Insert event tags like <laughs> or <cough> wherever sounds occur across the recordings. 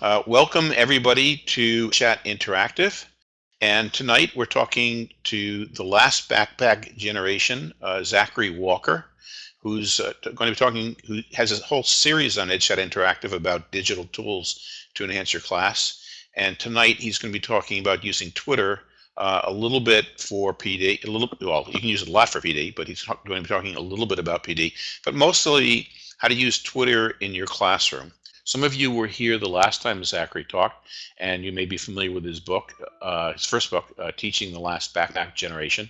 Uh, welcome everybody to Chat Interactive. And tonight we're talking to the last backpack generation, uh, Zachary Walker, who's uh, going to be talking, who has a whole series on EdChat Interactive about digital tools to enhance your class. And tonight he's going to be talking about using Twitter uh, a little bit for PD, a little well, you can use it a lot for PD, but he's going to be talking a little bit about PD, but mostly how to use Twitter in your classroom. Some of you were here the last time Zachary talked, and you may be familiar with his book, uh, his first book, uh, Teaching the Last Backpack Generation.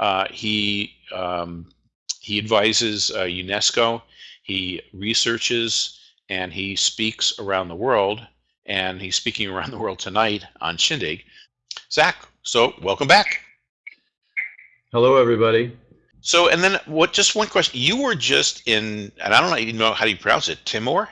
Uh, he um, he advises uh, UNESCO, he researches, and he speaks around the world. And he's speaking around the world tonight on Shindig. Zach, so welcome back. Hello, everybody. So, and then what? Just one question. You were just in, and I don't even know how do you pronounce it, Timor.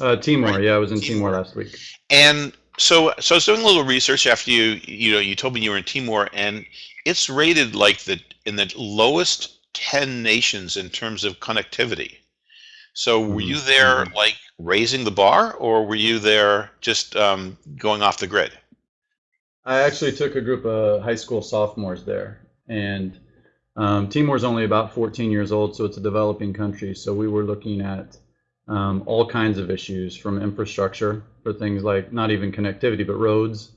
Uh, Timor, right? yeah, I was in Timor. Timor. last week. And so, so I was doing a little research after you, you know, you told me you were in Timor, and it's rated like the in the lowest ten nations in terms of connectivity. So, were you mm-hmm. there mm-hmm. like raising the bar, or were you there just um, going off the grid? I actually took a group of high school sophomores there, and um, Timor is only about 14 years old, so it's a developing country. So we were looking at um, all kinds of issues from infrastructure for things like not even connectivity, but roads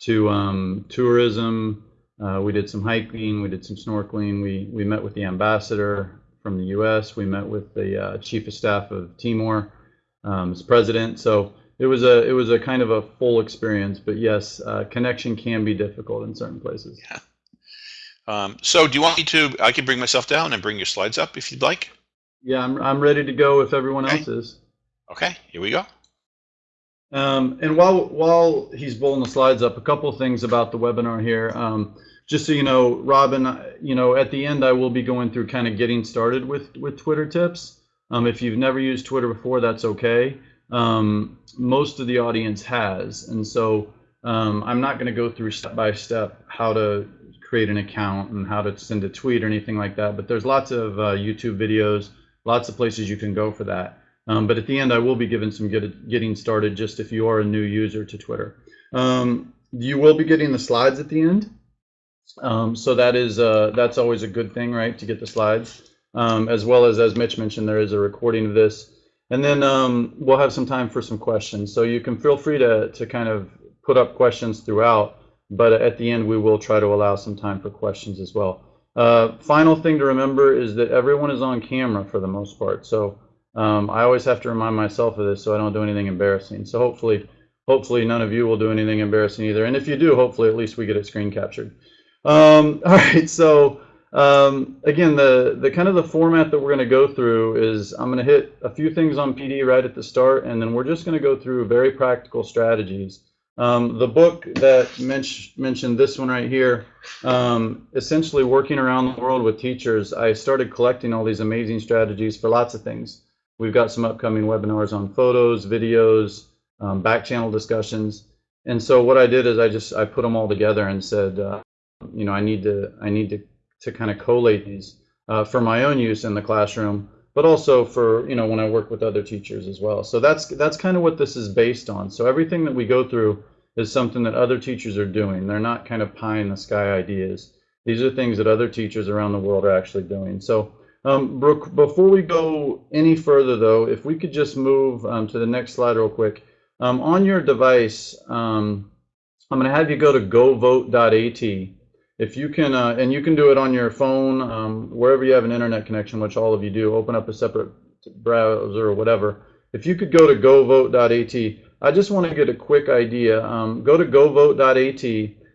to um, tourism. Uh, we did some hiking, we did some snorkeling. We, we met with the ambassador from the US. We met with the uh, chief of staff of Timor, um, as president. So it was a it was a kind of a full experience. But yes, uh, connection can be difficult in certain places. Yeah. Um, so do you want me to? I can bring myself down and bring your slides up if you'd like. Yeah, I'm, I'm ready to go if everyone okay. else is. Okay, here we go. Um, and while while he's pulling the slides up, a couple things about the webinar here. Um, just so you know, Robin, you know, at the end I will be going through kind of getting started with with Twitter tips. Um, if you've never used Twitter before, that's okay. Um, most of the audience has, and so um, I'm not going to go through step by step how to create an account and how to send a tweet or anything like that. But there's lots of uh, YouTube videos lots of places you can go for that. Um, but at the end, I will be giving some get, getting started just if you are a new user to Twitter. Um, you will be getting the slides at the end. Um, so that is uh, that's always a good thing, right, to get the slides. Um, as well as, as Mitch mentioned, there is a recording of this. And then um, we'll have some time for some questions. So you can feel free to, to kind of put up questions throughout. But at the end, we will try to allow some time for questions as well. Uh, final thing to remember is that everyone is on camera for the most part. So um, I always have to remind myself of this so I don't do anything embarrassing. So hopefully, hopefully none of you will do anything embarrassing either. And if you do, hopefully at least we get it screen captured. Um, <laughs> all right, so um, again, the, the kind of the format that we're going to go through is I'm going to hit a few things on PD right at the start, and then we're just going to go through very practical strategies um, the book that Mitch mentioned, this one right here, um, essentially working around the world with teachers, I started collecting all these amazing strategies for lots of things. We've got some upcoming webinars on photos, videos, um, back channel discussions. And so what I did is I just I put them all together and said, uh, you know, I need to I need to to kind of collate these uh, for my own use in the classroom but also for you know when I work with other teachers as well. So that's that's kind of what this is based on. So everything that we go through is something that other teachers are doing. They're not kind of pie in the sky ideas. These are things that other teachers around the world are actually doing. So um, Brooke, before we go any further though, if we could just move um, to the next slide real quick. Um, on your device, um, I'm going to have you go to govote.at if you can, uh, and you can do it on your phone, um, wherever you have an internet connection, which all of you do, open up a separate browser or whatever. If you could go to govote.at, I just want to get a quick idea. Um, go to govote.at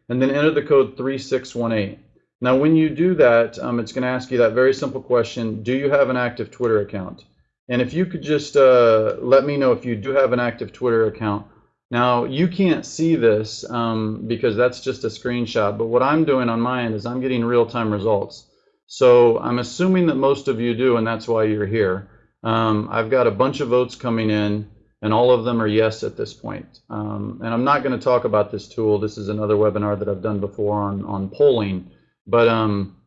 and then enter the code 3618. Now, when you do that, um, it's going to ask you that very simple question, do you have an active Twitter account? And if you could just uh, let me know if you do have an active Twitter account, now you can't see this um, because that's just a screenshot, but what I'm doing on my end is I'm getting real-time results. So I'm assuming that most of you do, and that's why you're here. Um, I've got a bunch of votes coming in, and all of them are yes at this point. Um, and I'm not going to talk about this tool. This is another webinar that I've done before on, on polling. But um,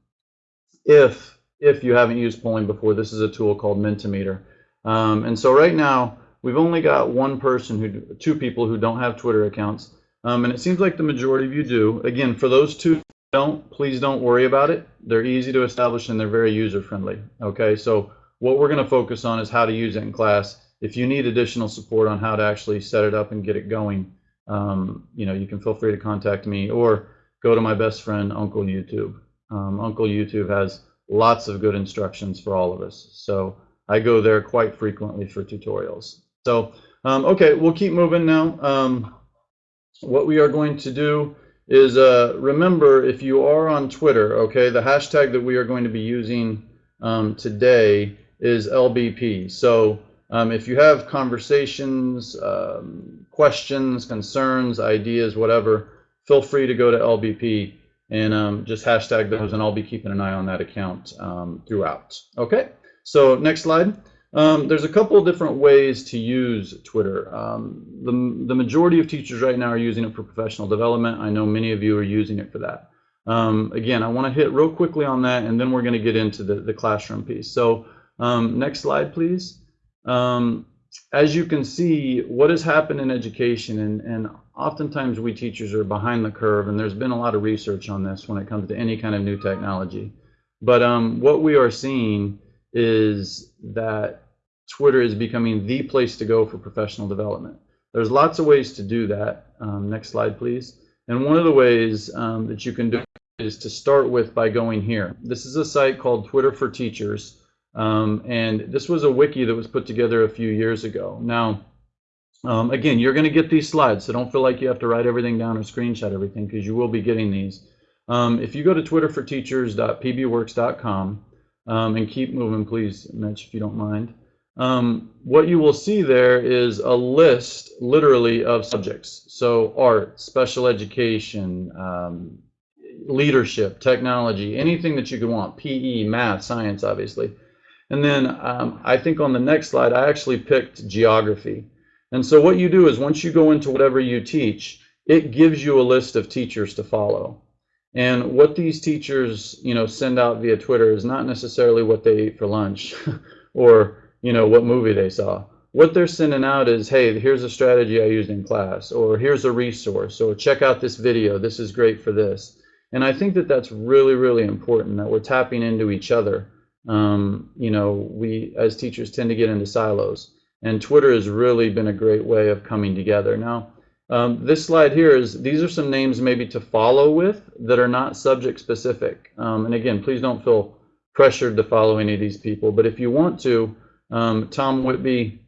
if, if you haven't used polling before, this is a tool called Mentimeter. Um, and so right now, we've only got one person who, two people who don't have Twitter accounts. Um, and it seems like the majority of you do. Again, for those two don't, please don't worry about it. They're easy to establish and they're very user friendly. Okay, so what we're going to focus on is how to use it in class. If you need additional support on how to actually set it up and get it going, um, you know, you can feel free to contact me or go to my best friend, Uncle YouTube. Um, Uncle YouTube has lots of good instructions for all of us. So I go there quite frequently for tutorials. So, um, okay, we'll keep moving now. Um, what we are going to do is uh, remember if you are on Twitter, okay, the hashtag that we are going to be using um, today is LBP. So um, if you have conversations, um, questions, concerns, ideas, whatever, feel free to go to LBP and um, just hashtag those, and I'll be keeping an eye on that account um, throughout. Okay, so next slide. Um, there's a couple of different ways to use Twitter. Um, the, the majority of teachers right now are using it for professional development. I know many of you are using it for that. Again, I want to hit real quickly on that, and then we're going to get into the, the classroom piece. So next slide, please. Um, as you can see, what has happened in education, and, and oftentimes we teachers are behind the curve, and there's been a lot of research on this when it comes to any kind of new technology. But um, what we are seeing is that Twitter is becoming the place to go for professional development. There's lots of ways to do that. Um, next slide, please. And one of the ways um, that you can do is to start with by going here. This is a site called Twitter for Teachers. Um, and this was a wiki that was put together a few years ago. Now, um, again, you're going to get these slides, so don't feel like you have to write everything down or screenshot everything because you will be getting these. Um, if you go to twitterforteachers.pbworks.com um, and keep moving, please, Mitch, if you don't mind. Um, what you will see there is a list, literally, of subjects. So art, special education, um, leadership, technology, anything that you could want, PE, math, science, obviously. And then um, I think on the next slide, I actually picked geography. And so what you do is once you go into whatever you teach, it gives you a list of teachers to follow. And what these teachers, you know, send out via Twitter is not necessarily what they ate for lunch <laughs> or, you know, what movie they saw. What they're sending out is, hey, here's a strategy I used in class, or here's a resource, or check out this video. This is great for this. And I think that that's really, really important that we're tapping into each other. Um, you know, we as teachers tend to get into silos, and Twitter has really been a great way of coming together. Now, um, this slide here is, these are some names maybe to follow with that are not subject specific. Um, and again, please don't feel pressured to follow any of these people, but if you want to, um, Tom Whitby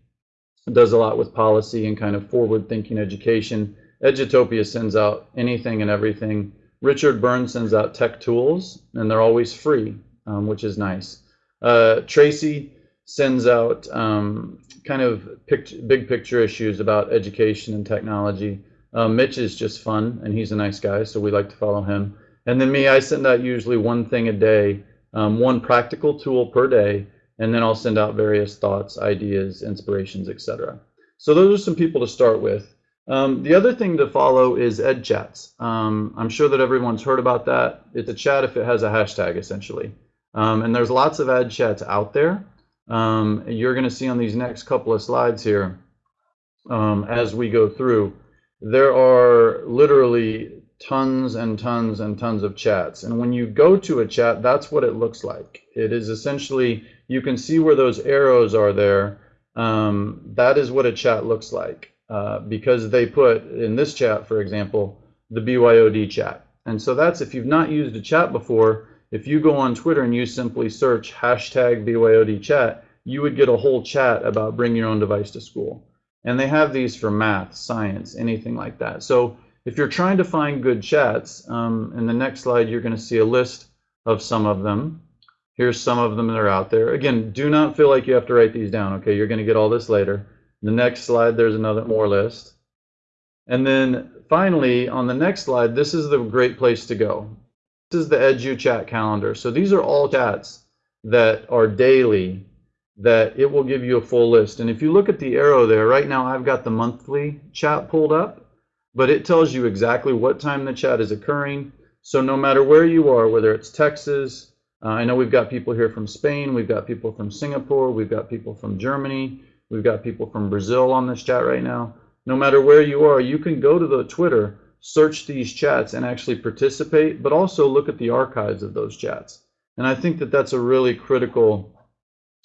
does a lot with policy and kind of forward thinking education. Edutopia sends out anything and everything. Richard Byrne sends out tech tools, and they're always free, um, which is nice. Uh, Tracy sends out um, kind of pict big picture issues about education and technology. Uh, Mitch is just fun, and he's a nice guy, so we like to follow him. And then me, I send out usually one thing a day, um, one practical tool per day, and then I'll send out various thoughts, ideas, inspirations, etc. So those are some people to start with. Um, the other thing to follow is EdChats. Um, I'm sure that everyone's heard about that. It's a chat if it has a hashtag, essentially. Um, and there's lots of EdChats out there. Um, you're going to see on these next couple of slides here, um, as we go through, there are literally tons and tons and tons of chats. And when you go to a chat, that's what it looks like. It is essentially, you can see where those arrows are there. Um, that is what a chat looks like. Uh, because they put in this chat, for example, the BYOD chat. And so that's if you've not used a chat before, if you go on Twitter and you simply search hashtag BYOD chat, you would get a whole chat about bring your own device to school. And they have these for math, science, anything like that. So if you're trying to find good chats, um, in the next slide, you're going to see a list of some of them. Here's some of them that are out there. Again, do not feel like you have to write these down, okay? You're going to get all this later. The next slide, there's another more list. And then finally, on the next slide, this is the great place to go. This is the Edu chat calendar. So these are all chats that are daily that it will give you a full list. And if you look at the arrow there, right now I've got the monthly chat pulled up, but it tells you exactly what time the chat is occurring. So no matter where you are, whether it's Texas, uh, I know we've got people here from Spain, we've got people from Singapore, we've got people from Germany, We've got people from Brazil on this chat right now. No matter where you are, you can go to the Twitter, search these chats, and actually participate, but also look at the archives of those chats. And I think that that's a really critical,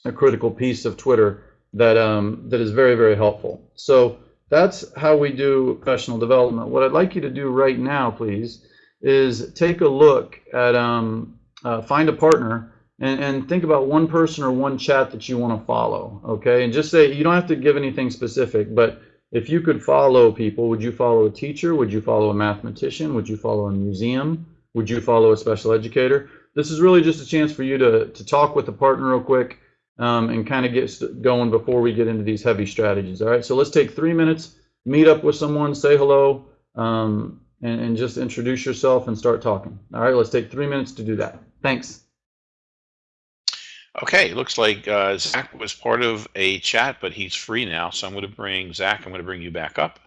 a critical piece of Twitter that um, that is very very helpful. So that's how we do professional development. What I'd like you to do right now, please, is take a look at um, uh, find a partner and, and think about one person or one chat that you want to follow. Okay, and just say you don't have to give anything specific, but if you could follow people, would you follow a teacher? Would you follow a mathematician? Would you follow a museum? Would you follow a special educator? This is really just a chance for you to, to talk with a partner real quick um, and kind of get going before we get into these heavy strategies. All right, so let's take three minutes, meet up with someone, say hello, um, and, and just introduce yourself and start talking. All right, let's take three minutes to do that. Thanks. Okay, looks like uh, Zach was part of a chat, but he's free now. So I'm going to bring Zach. I'm going to bring you back up.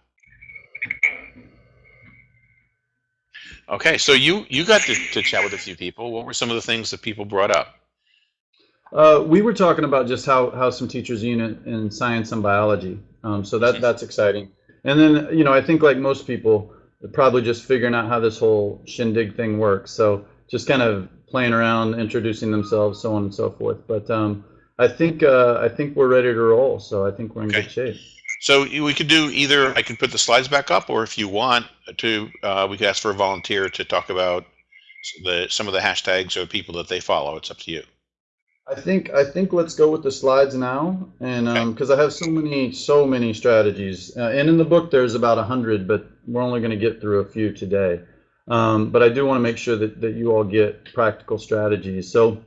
Okay, so you you got to, to chat with a few people. What were some of the things that people brought up? Uh, we were talking about just how, how some teachers unit in science and biology. Um, so that that's exciting. And then you know I think like most people, probably just figuring out how this whole shindig thing works. So just kind of playing around, introducing themselves, so on and so forth. But um, I think uh, I think we're ready to roll. So I think we're in Okay. good shape. So we could do either. I can put the slides back up, or if you want to, uh, we could ask for a volunteer to talk about the some of the hashtags or people that they follow. It's up to you. I think I think let's go with the slides now, and because I have so many so many strategies, uh, and in the book there's about a hundred, but we're only going to get through a few today. Um, but I do want to make sure that that you all get practical strategies. So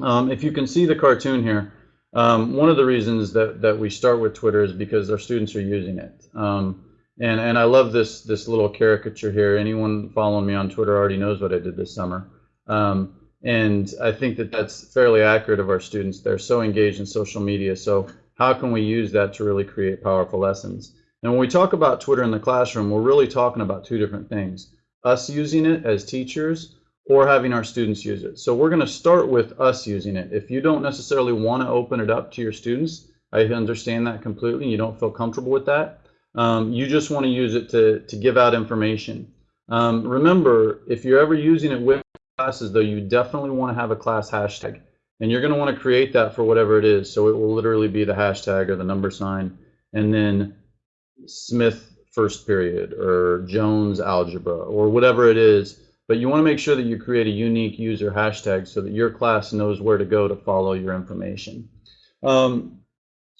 um, if you can see the cartoon here, um, one of the reasons that that we start with Twitter is because our students are using it. Um, and and I love this this little caricature here. Anyone following me on Twitter already knows what I did this summer. Um, and I think that that's fairly accurate of our students. They're so engaged in social media. So how can we use that to really create powerful lessons? And when we talk about Twitter in the classroom, we're really talking about two different things. Us using it as teachers or having our students use it. So we're going to start with us using it. If you don't necessarily want to open it up to your students, I understand that completely. You don't feel comfortable with that. Um, you just want to use it to, to give out information. Um, remember, if you're ever using it with classes, though, you definitely want to have a class hashtag. And you're going to want to create that for whatever it is. So it will literally be the hashtag or the number sign, and then Smith first period or Jones algebra or whatever it is. But you want to make sure that you create a unique user hashtag so that your class knows where to go to follow your information. Um,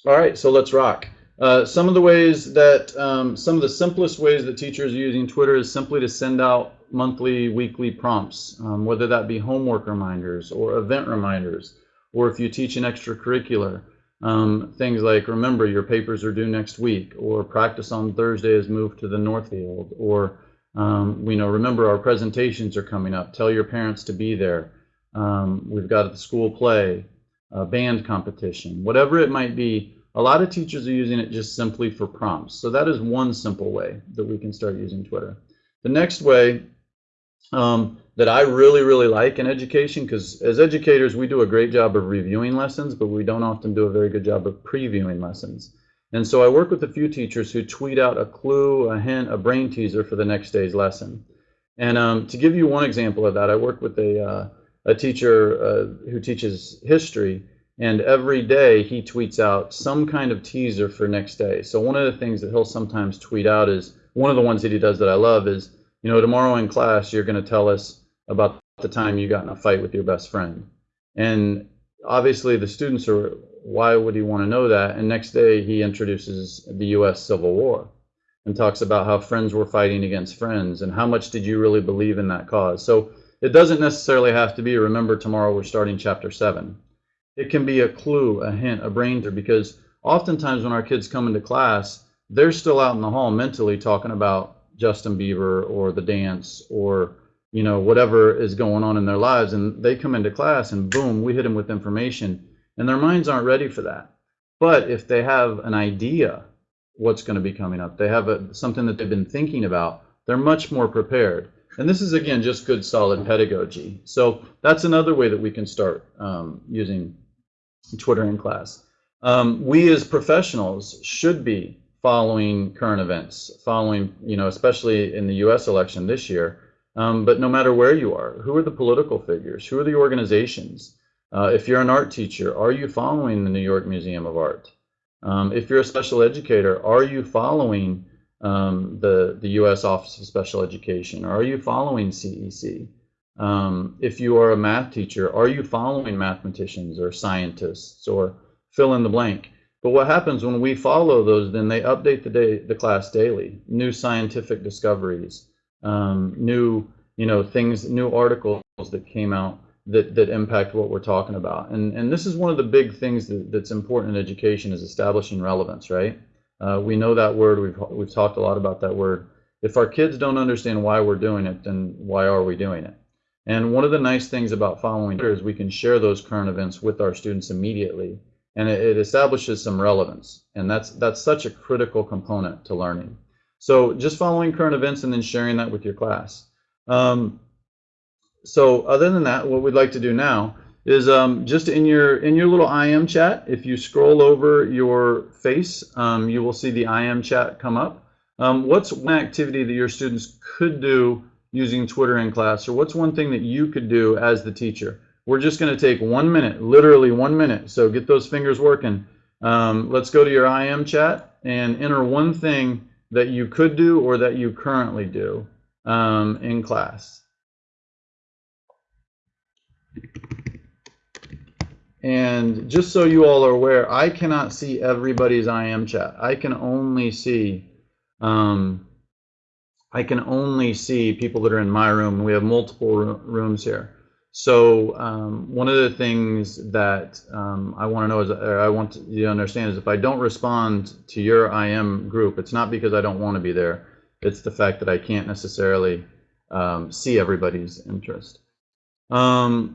all right, so let's rock. Uh, some of the ways that, um, some of the simplest ways that teachers are using Twitter is simply to send out monthly, weekly prompts, um, whether that be homework reminders or event reminders, or if you teach an extracurricular, um, things like remember your papers are due next week, or practice on Thursday is moved to the Northfield, or um, we know remember our presentations are coming up. Tell your parents to be there. Um, we've got the school play, a band competition, whatever it might be. A lot of teachers are using it just simply for prompts. So that is one simple way that we can start using Twitter. The next way um, that I really, really like in education, because as educators, we do a great job of reviewing lessons, but we don't often do a very good job of previewing lessons. And so I work with a few teachers who tweet out a clue, a hint, a brain teaser for the next day's lesson. And um, to give you one example of that, I work with a, uh, a teacher uh, who teaches history, and every day he tweets out some kind of teaser for next day. So one of the things that he'll sometimes tweet out is one of the ones that he does that I love is, you know, tomorrow in class you're going to tell us about the time you got in a fight with your best friend. And obviously the students are, why would he want to know that? And next day he introduces the U.S. Civil War and talks about how friends were fighting against friends and how much did you really believe in that cause. So it doesn't necessarily have to be, remember tomorrow we're starting chapter seven. It can be a clue, a hint, a brain because oftentimes when our kids come into class, they're still out in the hall mentally talking about Justin Bieber or the dance or you know whatever is going on in their lives, and they come into class and boom, we hit them with information, and their minds aren't ready for that. But if they have an idea what's going to be coming up, they have a, something that they've been thinking about, they're much more prepared. And this is again just good solid pedagogy. So that's another way that we can start um, using Twitter in class. Um, we as professionals should be following current events, following, you know, especially in the U.S. election this year. Um, but no matter where you are, who are the political figures? Who are the organizations? Uh, if you're an art teacher, are you following the New York Museum of Art? Um, if you're a special educator, are you following um, the, the U.S. Office of Special Education? Are you following CEC? Um, if you are a math teacher, are you following mathematicians or scientists or fill in the blank? But what happens when we follow those, then they update the, day, the class daily, new scientific discoveries, um, new you know things, new articles that came out that, that impact what we're talking about. And, and this is one of the big things that, that's important in education is establishing relevance, right? Uh, we know that word, we've, we've talked a lot about that word. If our kids don't understand why we're doing it, then why are we doing it? And one of the nice things about following Twitter is we can share those current events with our students immediately and it, it establishes some relevance. And that's, that's such a critical component to learning. So just following current events and then sharing that with your class. Um, so other than that, what we'd like to do now is um, just in your in your little IM chat, if you scroll over your face, um, you will see the IM chat come up. Um, what's one activity that your students could do using Twitter in class, or what's one thing that you could do as the teacher? We're just going to take one minute, literally one minute. So get those fingers working. Um, let's go to your IM chat and enter one thing that you could do or that you currently do um, in class. And just so you all are aware, I cannot see everybody's IM chat. I can only see um, I can only see people that are in my room. We have multiple rooms here. So um, one of the things that um, I want to know is, I want you to understand is if I don't respond to your IM group, it's not because I don't want to be there. It's the fact that I can't necessarily um, see everybody's interest. Um,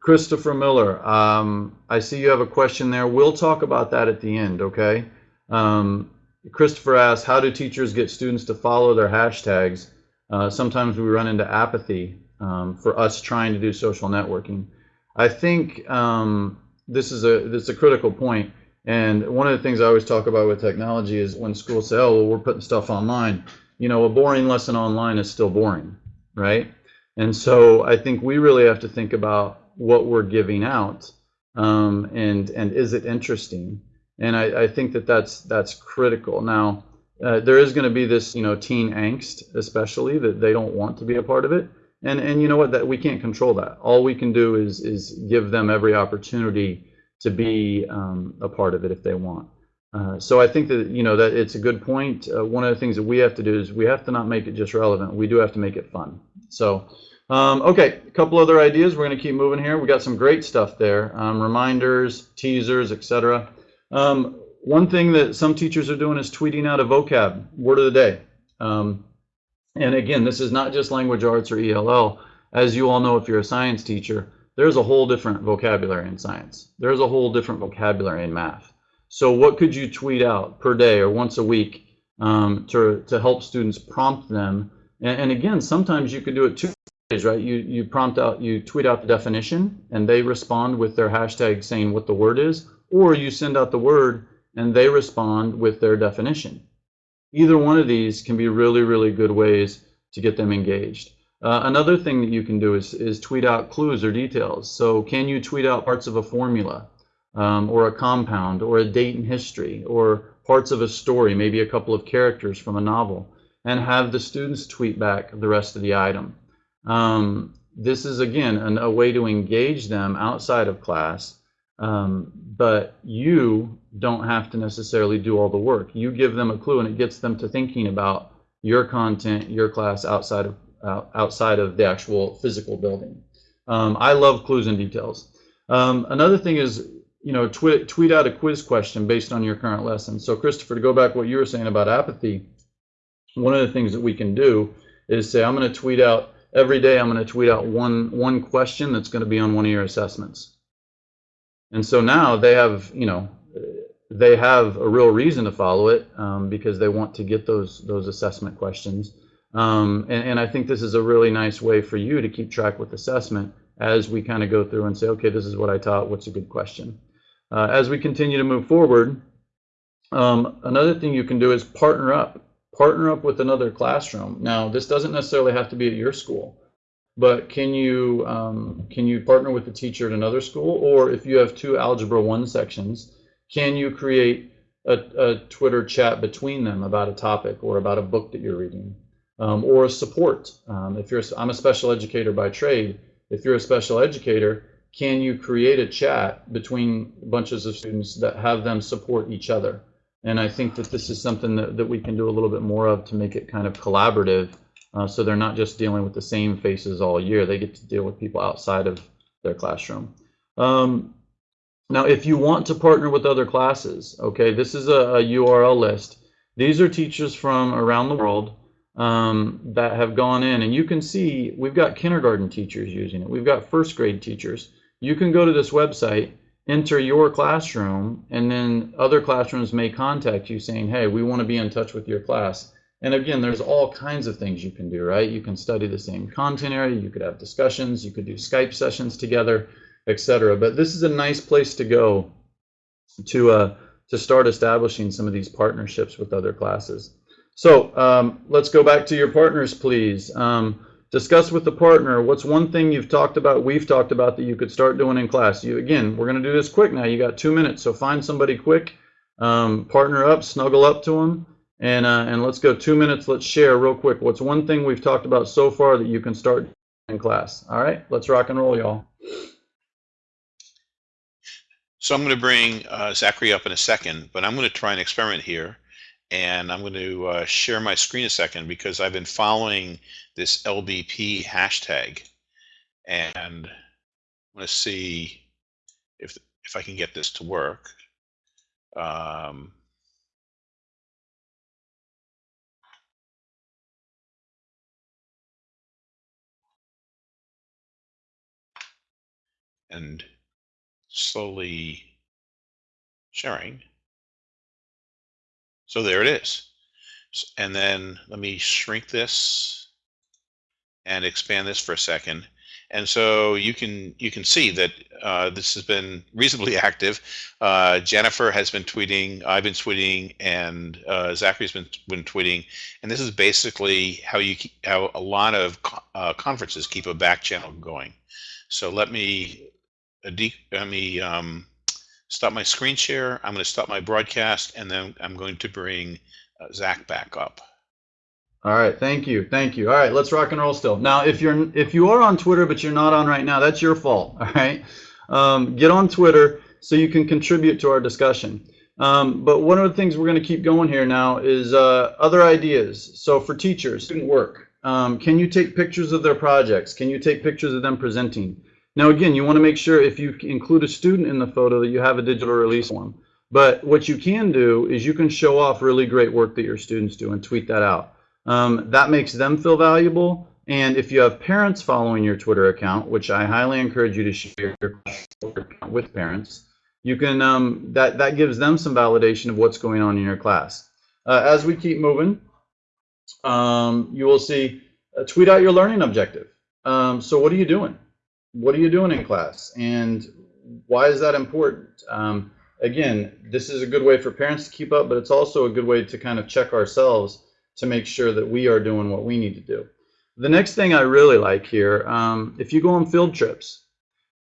Christopher Miller, um, I see you have a question there. We'll talk about that at the end, okay? Um, Christopher asks, how do teachers get students to follow their hashtags? Uh, sometimes we run into apathy um, for us trying to do social networking. I think um, this is a this is a critical point. And one of the things I always talk about with technology is when schools say, "Oh, well, we're putting stuff online," you know, a boring lesson online is still boring, right? And so I think we really have to think about what we're giving out, um, and and is it interesting? And I, I think that that's that's critical. Now, uh, there is going to be this, you know, teen angst, especially that they don't want to be a part of it. And and you know what? That we can't control that. All we can do is is give them every opportunity to be um, a part of it if they want. Uh, so I think that you know that it's a good point. Uh, one of the things that we have to do is we have to not make it just relevant. We do have to make it fun. So um, okay, a couple other ideas. We're going to keep moving here. We got some great stuff there. Um, reminders, teasers, etc. Um, one thing that some teachers are doing is tweeting out a vocab word of the day. And again, this is not just language arts or ELL. As you all know, if you're a science teacher, there's a whole different vocabulary in science. There's a whole different vocabulary in math. So what could you tweet out per day or once a week um, to, to help students prompt them? And, and, again, sometimes you could do it two ways, right? You, you prompt out, you tweet out the definition and they respond with their hashtag saying what the word is, or you send out the word and they respond with their definition either one of these can be really, really good ways to get them engaged. Uh, another thing that you can do is, is tweet out clues or details. So can you tweet out parts of a formula um, or a compound or a date in history or parts of a story, maybe a couple of characters from a novel, and have the students tweet back the rest of the item. Um, this is, again, an, a way to engage them outside of class um, but you don't have to necessarily do all the work. You give them a clue and it gets them to thinking about your content, your class outside of uh, outside of the actual physical building. Um, I love clues and details. Um, another thing is, you know, tweet, tweet out a quiz question based on your current lesson. So Christopher, to go back to what you were saying about apathy, one of the things that we can do is say, I'm going to tweet out every day, I'm going to tweet out one, one question that's going to be on one of your assessments. And so now they have, you know, they have a real reason to follow it um, because they want to get those those assessment questions. Um, and, and, I think this is a really nice way for you to keep track with assessment as we kind of go through and say, okay, this is what I taught. What's a good question? Uh, as we continue to move forward, um, another thing you can do is partner up. Partner up with another classroom. Now, this doesn't necessarily have to be at your school, but can you um, can you partner with the teacher at another school, or if you have two Algebra One sections, can you create a, a Twitter chat between them about a topic or about a book that you're reading, um, or support? Um, if you're, I'm a special educator by trade. If you're a special educator, can you create a chat between bunches of students that have them support each other? And I think that this is something that, that we can do a little bit more of to make it kind of collaborative uh, so they're not just dealing with the same faces all year. They get to deal with people outside of their classroom. Um, now, if you want to partner with other classes, okay, this is a, a URL list. These are teachers from around the world um, that have gone in, and you can see we've got kindergarten teachers using it. We've got first grade teachers. You can go to this website enter your classroom and then other classrooms may contact you saying hey we want to be in touch with your class and again there's all kinds of things you can do right you can study the same content area you could have discussions you could do skype sessions together etc but this is a nice place to go to uh, to start establishing some of these partnerships with other classes so um, let's go back to your partners please um, Discuss with the partner what's one thing you've talked about, we've talked about that you could start doing in class. You Again, we're going to do this quick now. You got two minutes, so find somebody quick, um, partner up, snuggle up to them, and, uh, and let's go two minutes. Let's share real quick. What's one thing we've talked about so far that you can start in class? All right, let's rock and roll, y'all. So I'm going to bring uh, Zachary up in a second, but I'm going to try an experiment here and I'm going to uh, share my screen a second because I've been following this LBP hashtag and I'm going to see if if I can get this to work. Um, and slowly sharing. So there it is. And then let me shrink this and expand this for a second. And so you can you can see that uh, this has been reasonably <laughs> active. Uh, Jennifer has been tweeting, I've been tweeting, and uh, Zachary's been been tweeting. And this is basically how you keep, how a lot of uh, conferences keep a back channel going. So let me let me um, stop my screen share. I'm going to stop my broadcast, and then I'm going to bring uh, Zach back up. All right, thank you, thank you. All right, let's rock and roll still. Now, if you're if you are on Twitter but you're not on right now, that's your fault. <laughs> All right, um, get on Twitter so you can contribute to our discussion. Um, but one of the things we're going to keep going here now is uh, other ideas. So for teachers, student work. Um, can you take pictures of their projects? Can you take pictures of them presenting? Now, again, you want to make sure if you include a student in the photo that you have a digital release form. But what you can do is you can show off really great work that your students do and tweet that out. Um, that makes them feel valuable. And if you have parents following your Twitter account, which I highly encourage you to share your Twitter account with parents, you can um, that that gives them some validation of what's going on in your class. Uh, as we keep moving, um, you will see uh, tweet out your learning objective. Um, so what are you doing? What are you doing in class and why is that important? Um, again, this is a good way for parents to keep up, but it's also a good way to kind of check ourselves to make sure that we are doing what we need to do. The next thing I really like here, um, if you go on field trips,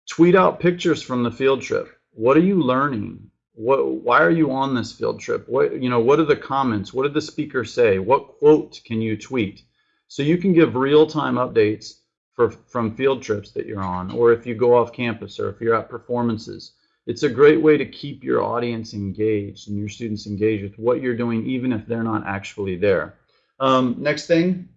tweet out pictures from the field trip. What are you learning? What, why are you on this field trip? What, you know, what are the comments? What did the speaker say? What quote can you tweet? So you can give real-time updates for, from field trips that you're on, or if you go off campus, or if you're at performances. It's a great way to keep your audience engaged and your students engaged with what you're doing, even if they're not actually there. Um, next thing,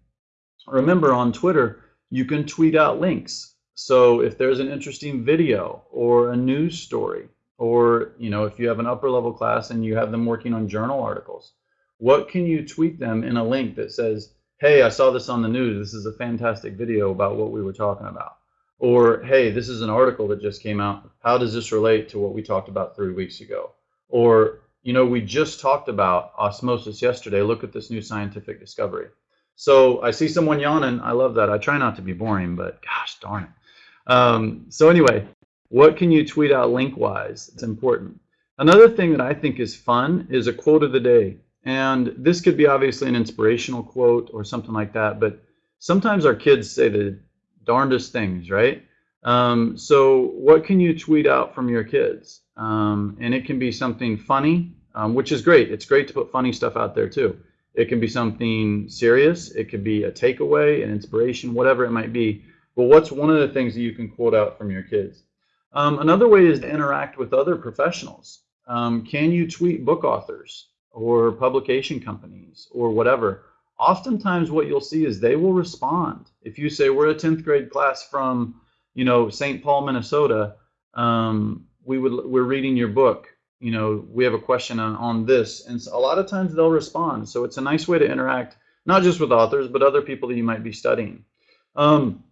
remember on Twitter, you can tweet out links. So if there's an interesting video or a news story, or you know, if you have an upper level class and you have them working on journal articles, what can you tweet them in a link that says, hey, I saw this on the news. This is a fantastic video about what we were talking about. Or, hey, this is an article that just came out. How does this relate to what we talked about three weeks ago? Or, you know, we just talked about osmosis yesterday. Look at this new scientific discovery. So I see someone yawning. I love that. I try not to be boring, but gosh darn it. Um, so anyway, What can you tweet out link-wise? It's important. Another thing that I think is fun is a quote of the day. And this could be obviously an inspirational quote or something like that, but sometimes our kids say the darndest things, right? Um, so what can you tweet out from your kids? Um, and it can be something funny, um, which is great. It's great to put funny stuff out there too. It can be something serious. It could be a takeaway, an inspiration, whatever it might be. But what's one of the things that you can quote out from your kids? Um, another way is to interact with other professionals. Um, can you tweet book authors or publication companies or whatever? Oftentimes what you'll see is they will respond. If you say we're a 10th grade class from, you know, St. Paul, Minnesota, um, we would we're reading your book you know, we have a question on, on this. And so a lot of times they'll respond. So it's a nice way to interact, not just with authors, but other people that you might be studying. Um,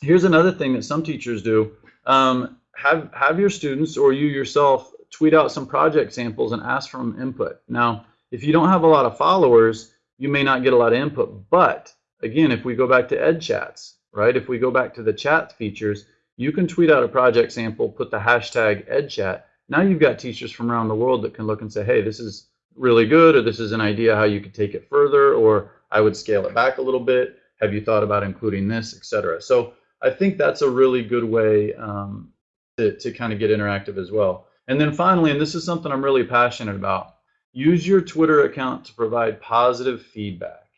here's another thing that some teachers do. Um, have, have your students or you yourself tweet out some project samples and ask for input. Now, if you don't have a lot of followers, you may not get a lot of input. But again, if we go back to Ed Chats, right? If we go back to the chat features, you can tweet out a project sample, put the hashtag EdChat, now you've got teachers from around the world that can look and say, hey, this is really good, or this is an idea how you could take it further, or I would scale it back a little bit. Have you thought about including this, etc. So I think that's a really good way um, to, to kind of get interactive as well. And then finally, and this is something I'm really passionate about, use your Twitter account to provide positive feedback.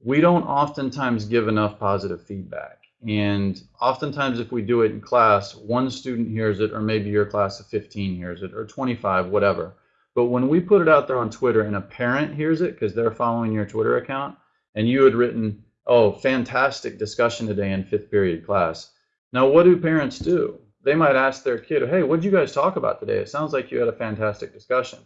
We don't oftentimes give enough positive feedback. And oftentimes, if we do it in class, one student hears it, or maybe your class of 15 hears it, or 25, whatever. But when we put it out there on Twitter and a parent hears it because they're following your Twitter account, and you had written, oh, fantastic discussion today in fifth period class. Now, what do parents do? They might ask their kid, hey, what did you guys talk about today? It sounds like you had a fantastic discussion.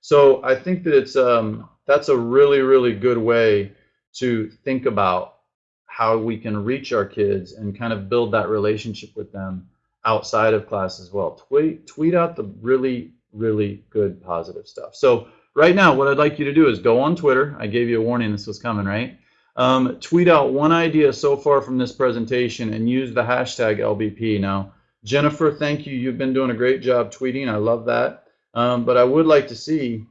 So I think that it's um, that's a really, really good way to think about how we can reach our kids and kind of build that relationship with them outside of class as well. Tweet, tweet out the really, really good positive stuff. So right now, what I'd like you to do is go on Twitter. I gave you a warning this was coming, right? Um, tweet out one idea so far from this presentation and use the hashtag LBP. Now, Jennifer, thank you. You've been doing a great job tweeting. I love that. Um, but I would like to see,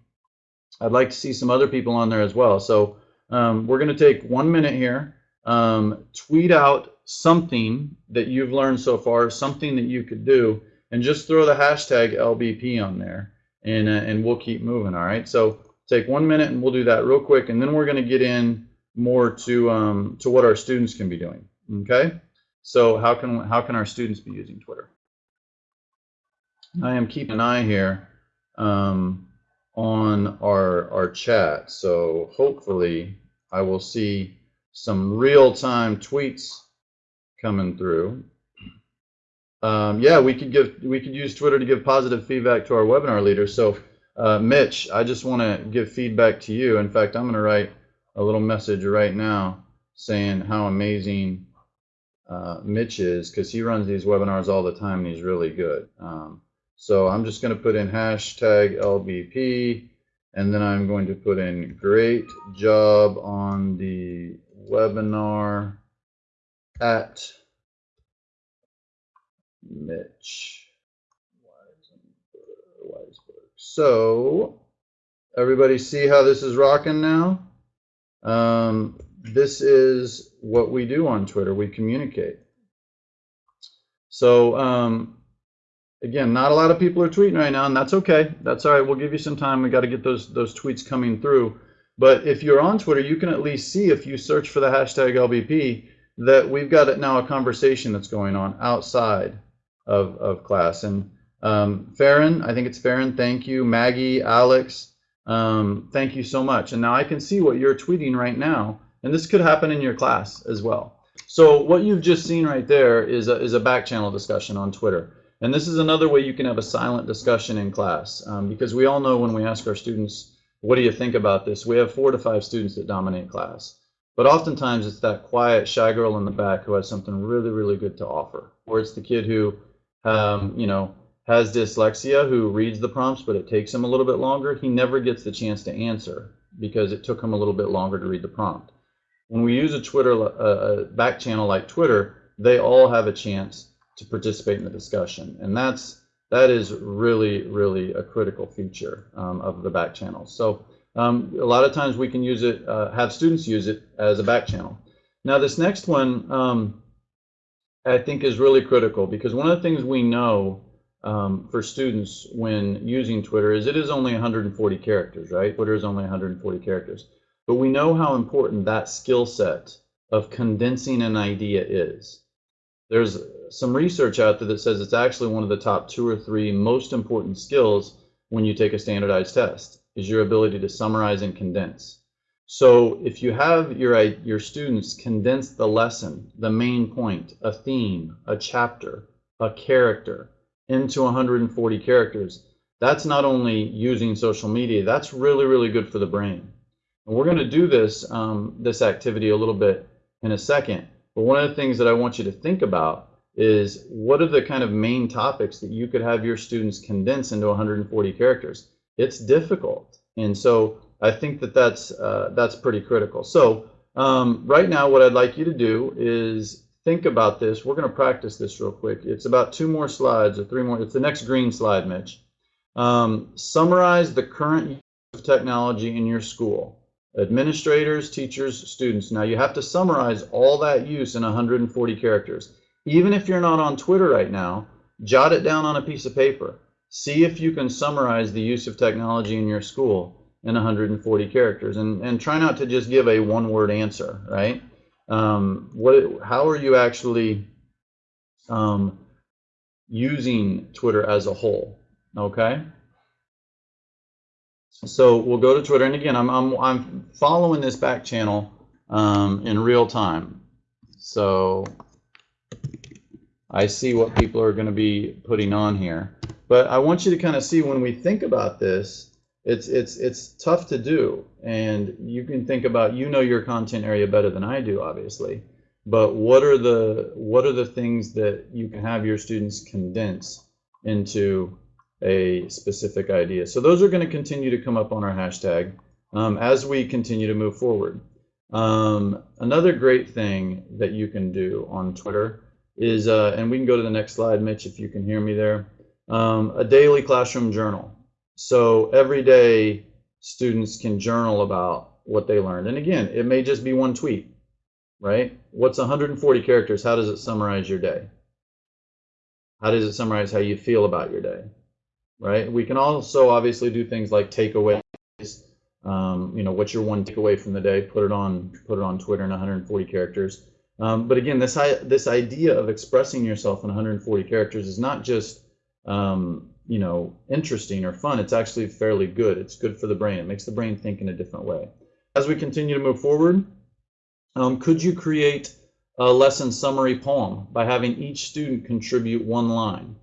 I'd like to see some other people on there as well. So um, we're going to take one minute here um, tweet out something that you've learned so far, something that you could do, and just throw the hashtag LBP on there, and, uh, and we'll keep moving, all right? So take one minute and we'll do that real quick, and then we're going to get in more to, um, to what our students can be doing, okay? So how can, how can our students be using Twitter? I am keeping an eye here um, on our, our chat, so hopefully I will see some real-time tweets coming through. Um, yeah, we could give we could use Twitter to give positive feedback to our webinar leaders. So, uh, Mitch, I just want to give feedback to you. In fact, I'm going to write a little message right now saying how amazing uh, Mitch is because he runs these webinars all the time and he's really good. Um, so I'm just going to put in hashtag LBP and then I'm going to put in great job on the webinar at Mitch Weisburgh. So everybody see how this is rocking now? Um, this is what we do on Twitter. We communicate. So um, again, not a lot of people are tweeting right now, and that's okay. That's all right. We'll give you some time. We got to get those those tweets coming through. But if you're on Twitter, you can at least see if you search for the hashtag LBP that we've got now a conversation that's going on outside of, of class. And um, Farron, I think it's Farron, thank you. Maggie, Alex, um, thank you so much. And now I can see what you're tweeting right now. And this could happen in your class as well. So what you've just seen right there is a, is a back channel discussion on Twitter. And this is another way you can have a silent discussion in class um, because we all know when we ask our students what do you think about this? We have four to five students that dominate class. But oftentimes it's that quiet, shy girl in the back who has something really, really good to offer. Or it's the kid who, um, you know, has dyslexia, who reads the prompts, but it takes him a little bit longer. He never gets the chance to answer because it took him a little bit longer to read the prompt. When we use a Twitter, a back channel like Twitter, they all have a chance to participate in the discussion. And that's that is really, really a critical feature um, of the back channel. So um, a lot of times we can use it, uh, have students use it as a back channel. Now this next one um, I think is really critical because one of the things we know um, for students when using Twitter is it is only 140 characters, right? Twitter is only 140 characters. But we know how important that skill set of condensing an idea is. There's some research out there that says it's actually one of the top two or three most important skills when you take a standardized test is your ability to summarize and condense. So if you have your, your students condense the lesson, the main point, a theme, a chapter, a character into 140 characters, that's not only using social media, that's really, really good for the brain. And we're going to do this, um, this activity a little bit in a second. But one of the things that I want you to think about is what are the kind of main topics that you could have your students condense into 140 characters? It's difficult. And so I think that that's, uh, that's pretty critical. So um, right now what I'd like you to do is think about this. We're going to practice this real quick. It's about two more slides or three more. It's the next green slide, Mitch. Um, summarize the current use of technology in your school. Administrators, teachers, students. Now you have to summarize all that use in 140 characters. Even if you're not on Twitter right now, jot it down on a piece of paper. See if you can summarize the use of technology in your school in 140 characters and, and try not to just give a one word answer, right? Um, what, how are you actually um, using Twitter as a whole, okay? So we'll go to Twitter, and again, I'm, I'm, I'm following this back channel um, in real time. So I see what people are going to be putting on here. But I want you to kind of see when we think about this, it's it's it's tough to do. And you can think about you know your content area better than I do, obviously. But what are the what are the things that you can have your students condense into a specific idea? So those are going to continue to come up on our hashtag um, as we continue to move forward. Um, another great thing that you can do on Twitter is, uh, and we can go to the next slide, Mitch, if you can hear me there, um, a daily classroom journal. So every day, students can journal about what they learned. And again, it may just be one tweet, right? What's 140 characters? How does it summarize your day? How does it summarize how you feel about your day, right? We can also obviously do things like takeaways. Um, you know, what's your one takeaway from the day? Put it on, put it on Twitter in 140 characters. Um, but again, this this idea of expressing yourself in 140 characters is not just um, you know interesting or fun. It's actually fairly good. It's good for the brain. It makes the brain think in a different way. As we continue to move forward, um, could you create a lesson summary poem by having each student contribute one line?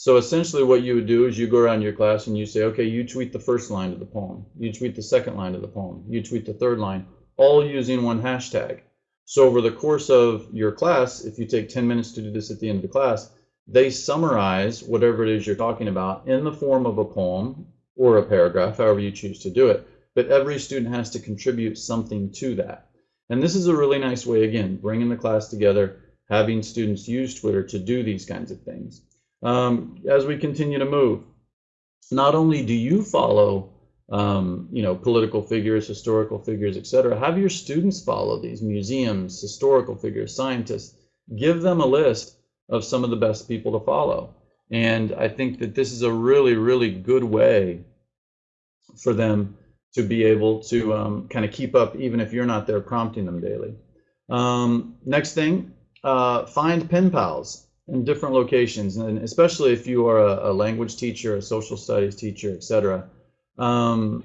So essentially what you would do is you go around your class and you say, okay, you tweet the first line of the poem, you tweet the second line of the poem, you tweet the third line, all using one hashtag. So over the course of your class, if you take 10 minutes to do this at the end of the class, they summarize whatever it is you're talking about in the form of a poem or a paragraph, however you choose to do it. But every student has to contribute something to that. And this is a really nice way, again, bringing the class together, having students use Twitter to do these kinds of things. Um, as we continue to move, not only do you follow um, you know, political figures, historical figures, etc. Have your students follow these museums, historical figures, scientists. Give them a list of some of the best people to follow. And I think that this is a really, really good way for them to be able to um, kind of keep up, even if you're not there prompting them daily. Um, next thing, uh, find pen pals in different locations, and especially if you are a, a language teacher, a social studies teacher, etc um,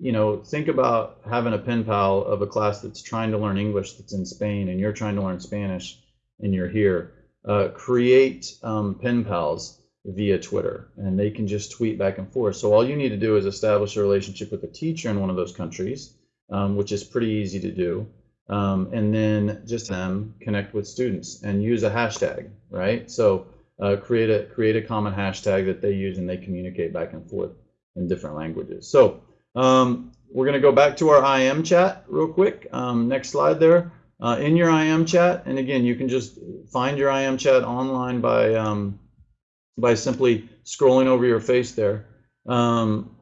you know, think about having a pen pal of a class that's trying to learn English that's in Spain and you're trying to learn Spanish and you're here. Uh, create um, pen pals via Twitter and they can just tweet back and forth. So all you need to do is establish a relationship with a teacher in one of those countries, um, which is pretty easy to do. Um, and then just them connect with students and use a hashtag, right? So uh, create a create a common hashtag that they use and they communicate back and forth in different languages. So um, we're going to go back to our IM chat real quick. Um, next slide there. uh, in your IM chat, and again, you can just find your IM chat online by um, by simply scrolling over your face there. Um,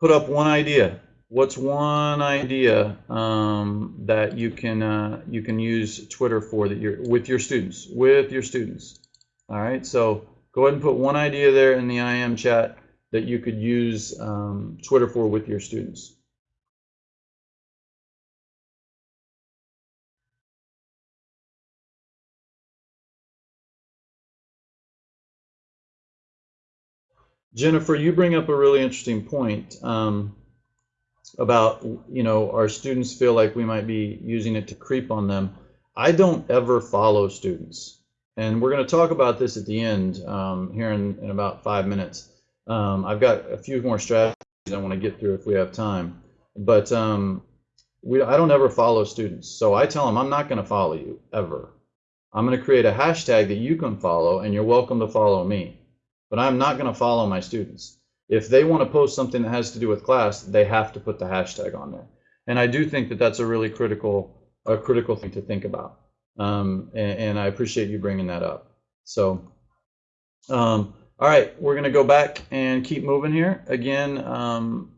put up one idea. What's one idea um, that you can uh, you can use Twitter for that you're with your students with your students? All right, so go ahead and put one idea there in the IM chat that you could use um, Twitter for with your students. Jennifer, you bring up a really interesting point um, about, you know, our students feel like we might be using it to creep on them. I don't ever follow students. And we're going to talk about this at the end um, here in, in about five minutes. Um, I've got a few more strategies I want to get through if we have time. But um, we, I don't ever follow students. So I tell them, I'm not going to follow you ever. I'm going to create a hashtag that you can follow, and you're welcome to follow me but I'm not going to follow my students. If they want to post something that has to do with class, they have to put the hashtag on there. And I do think that that's a really critical, a critical thing to think about. Um, and, and, I appreciate you bringing that up. So, um, all right, we're going to go back and keep moving here. Again, um,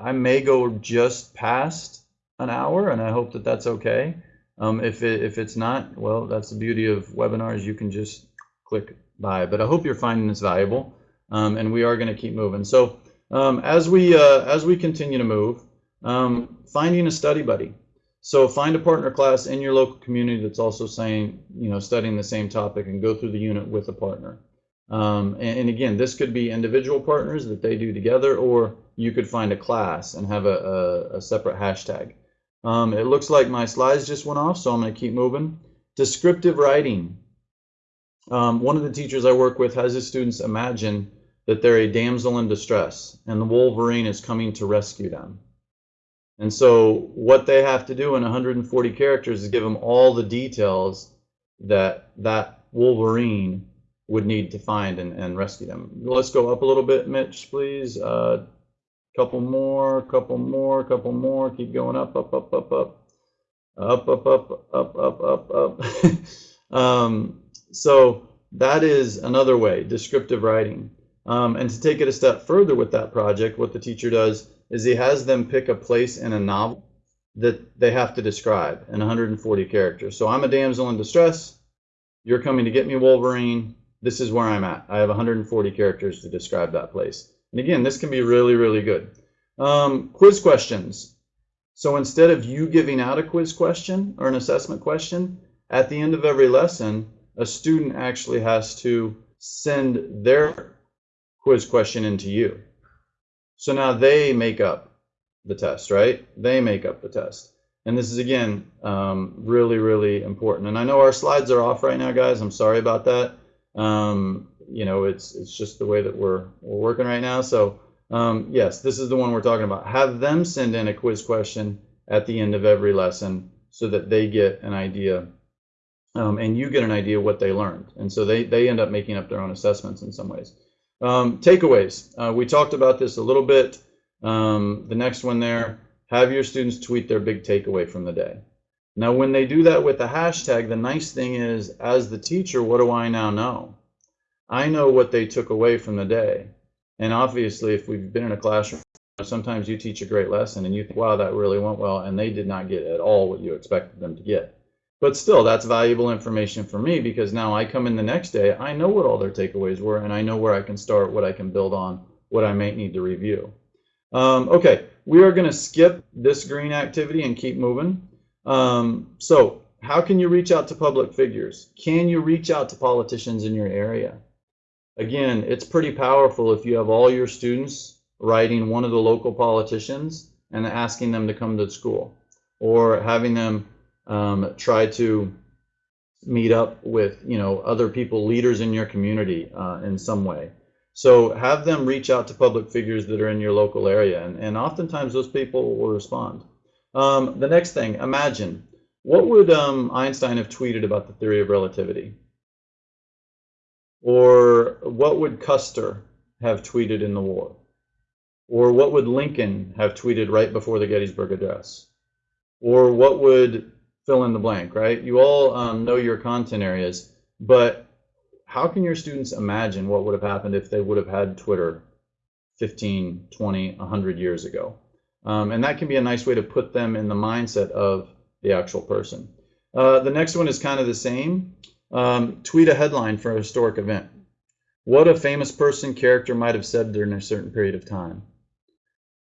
I may go just past an hour, and I hope that that's okay. Um, if, it, if it's not, well, that's the beauty of webinars. You can just click by. But I hope you're finding this valuable, um, and we are going to keep moving. So um, as we uh, as we continue to move, um, finding a study buddy. So find a partner class in your local community that's also saying, you know, studying the same topic and go through the unit with a partner. Um, and, and, again, this could be individual partners that they do together, or you could find a class and have a, a, a separate hashtag. Um, it looks like my slides just went off, so I'm going to keep moving. Descriptive writing. Um, one of the teachers I work with has his students imagine that they're a damsel in distress and the Wolverine is coming to rescue them. And so what they have to do in 140 characters is give them all the details that that Wolverine would need to find and, and rescue them. Let's go up a little bit, Mitch, please. Uh, couple more, couple more, couple more. Keep going up, up, up, up, up. Up, up, up, up, up, up, up. <laughs> um, so that is another way, descriptive writing. Um, and to take it a step further with that project, what the teacher does is he has them pick a place in a novel that they have to describe in 140 characters. So I'm a damsel in distress. You're coming to get me, Wolverine. This is where I'm at. I have 140 characters to describe that place. And again, this can be really, really good. Um, quiz questions. So instead of you giving out a quiz question or an assessment question, at the end of every lesson, a student actually has to send their quiz question into you. So now they make up the test, right? They make up the test. And this is, again, um, really, really important. And I know our slides are off right now, guys. I'm sorry about that. Um, you know, it's, it's just the way that we're, we're working right now. So, um, yes, this is the one we're talking about. Have them send in a quiz question at the end of every lesson so that they get an idea um, and you get an idea what they learned. And so they, they end up making up their own assessments in some ways. Um, takeaways. Uh, we talked about this a little bit. Um, the next one there, have your students tweet their big takeaway from the day. Now, when they do that with the hashtag, the nice thing is, as the teacher, what do I now know? I know what they took away from the day. And obviously, if we've been in a classroom, sometimes you teach a great lesson and you think, wow, that really went well, and they did not get at all what you expected them to get. But still, that's valuable information for me because now I come in the next day, I know what all their takeaways were, and I know where I can start, what I can build on, what I might need to review. Um, okay, we are going to skip this green activity and keep moving. Um, so, how can you reach out to public figures? Can you reach out to politicians in your area? Again, it's pretty powerful if you have all your students writing one of the local politicians and asking them to come to school or having them um, try to meet up with you know other people leaders in your community uh, in some way. So have them reach out to public figures that are in your local area and, and oftentimes those people will respond. Um, the next thing imagine. What would um, Einstein have tweeted about the theory of relativity? Or what would Custer have tweeted in the war? Or what would Lincoln have tweeted right before the Gettysburg Address? Or what would fill in the blank, right? You all um, know your content areas, but how can your students imagine what would have happened if they would have had Twitter 15, 20, 100 years ago? Um, and that can be a nice way to put them in the mindset of the actual person. Uh, the next one is kind of the same. Um, tweet a headline for a historic event. What a famous person, character might have said during a certain period of time.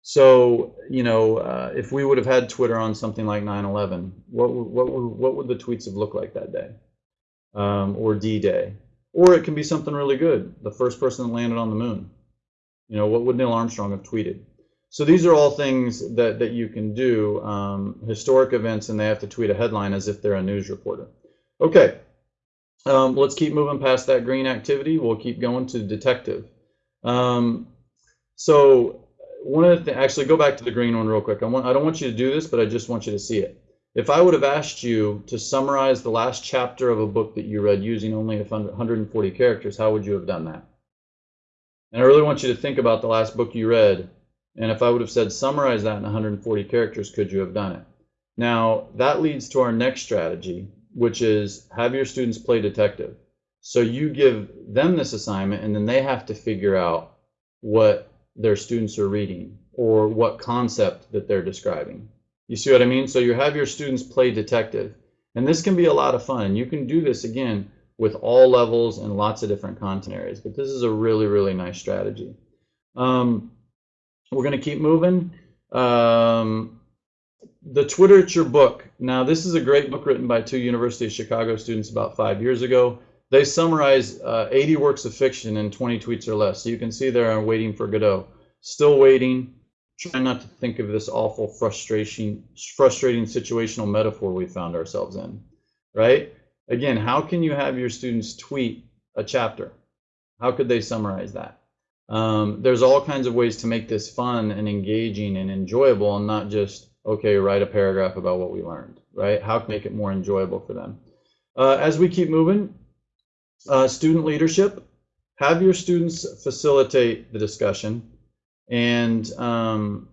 So, you know, uh, if we would have had Twitter on something like 9/11, what what what would the tweets have looked like that day, um, or D-Day, or it can be something really good, the first person that landed on the moon. You know, what would Neil Armstrong have tweeted? So these are all things that that you can do, um, historic events, and they have to tweet a headline as if they're a news reporter. Okay, um, let's keep moving past that green activity. We'll keep going to detective. Um, so one of the things, actually go back to the green one real quick. I, want, I don't want you to do this, but I just want you to see it. If I would have asked you to summarize the last chapter of a book that you read using only 140 characters, how would you have done that? And I really want you to think about the last book you read. And if I would have said summarize that in 140 characters, could you have done it? Now, that leads to our next strategy, which is have your students play detective. So you give them this assignment, and then they have to figure out what their students are reading or what concept that they're describing. You see what I mean? So you have your students play detective. And this can be a lot of fun. You can do this again with all levels and lots of different content areas. But this is a really, really nice strategy. Um, we're going to keep moving. Um, the Twitterature book. Now, this is a great book written by two University of Chicago students about five years ago. They summarize uh, 80 works of fiction in 20 tweets or less. So you can see there I'm waiting for Godot. Still waiting. Trying not to think of this awful frustration, frustrating situational metaphor we found ourselves in, right? Again, how can you have your students tweet a chapter? How could they summarize that? Um, there's all kinds of ways to make this fun and engaging and enjoyable and not just okay, write a paragraph about what we learned, right? How can make it more enjoyable for them? Uh, as we keep moving, uh, student leadership, have your students facilitate the discussion and um,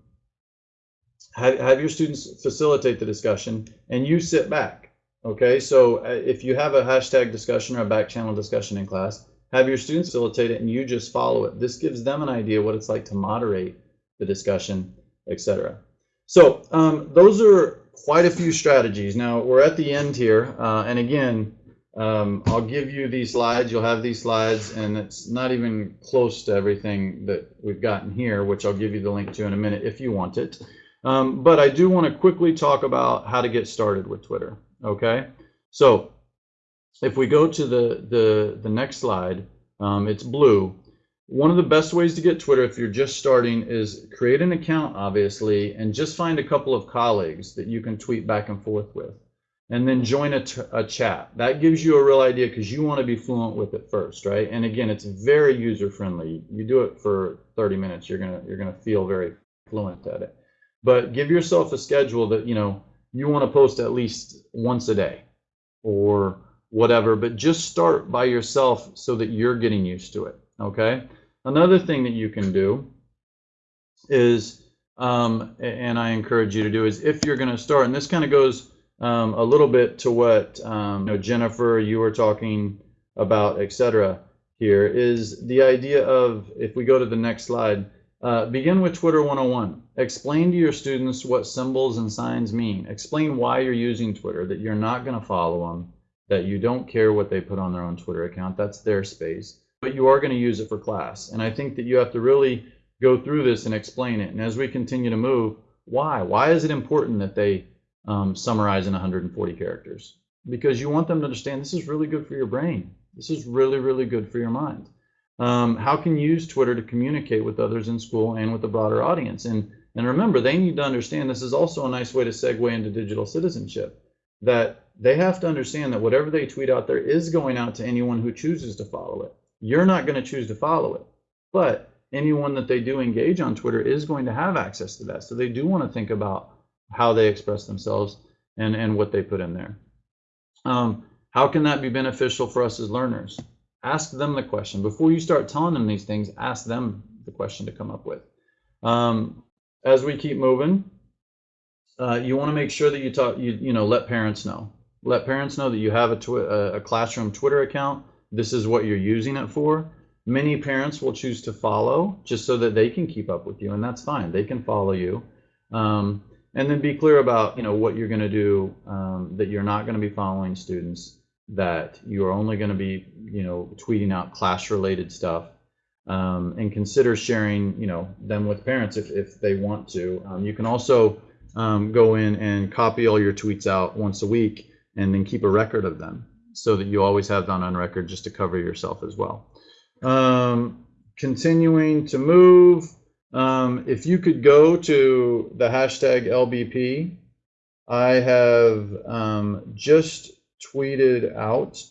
have, have your students facilitate the discussion and you sit back. Okay, so uh, if you have a hashtag discussion or a back channel discussion in class, have your students facilitate it and you just follow it. This gives them an idea what it's like to moderate the discussion, etc. So um, those are quite a few strategies. Now we're at the end here, uh, and again, um, I'll give you these slides. You'll have these slides, and it's not even close to everything that we've gotten here, which I'll give you the link to in a minute if you want it. Um, but I do want to quickly talk about how to get started with Twitter. Okay, so if we go to the the the next slide, um, it's blue. One of the best ways to get Twitter if you're just starting is create an account, obviously, and just find a couple of colleagues that you can tweet back and forth with. And then join a, a chat. That gives you a real idea because you want to be fluent with it first, right? And again, it's very user friendly. You do it for 30 minutes, you're gonna you're gonna feel very fluent at it. But give yourself a schedule that you know you want to post at least once a day or whatever. But just start by yourself so that you're getting used to it. Okay. Another thing that you can do is, um, and I encourage you to do, is if you're going to start, and this kind of goes um, a little bit to what um, you know, Jennifer, you were talking about, etc. Here is the idea of, if we go to the next slide, uh, begin with Twitter 101. Explain to your students what symbols and signs mean. Explain why you're using Twitter, that you're not going to follow them, that you don't care what they put on their own Twitter account. That's their space but you are going to use it for class. And I think that you have to really go through this and explain it. And as we continue to move, why? Why is it important that they um, summarize in 140 characters? Because you want them to understand this is really good for your brain. This is really, really good for your mind. Um, how can you use Twitter to communicate with others in school and with the broader audience? And, and remember, they need to understand this is also a nice way to segue into digital citizenship. That they have to understand that whatever they tweet out there is going out to anyone who chooses to follow it. You're not going to choose to follow it, but anyone that they do engage on Twitter is going to have access to that. So they do want to think about how they express themselves and, and what they put in there. Um, how can that be beneficial for us as learners? Ask them the question. Before you start telling them these things, ask them the question to come up with. Um, as we keep moving, uh, you want to make sure that you talk, you, you know, let parents know. Let parents know that you have a, a, a classroom Twitter account. This is what you're using it for. Many parents will choose to follow just so that they can keep up with you, and that's fine. They can follow you. Um, and then be clear about, you know, what you're going to do, um, that you're not going to be following students, that you are only going to be, you know, tweeting out class-related stuff. Um, and consider sharing, you know, them with parents if, if they want to. Um, you can also um, go in and copy all your tweets out once a week and then keep a record of them so that you always have that on record just to cover yourself as well. Um, continuing to move, um, if you could go to the hashtag LBP, I have um, just tweeted out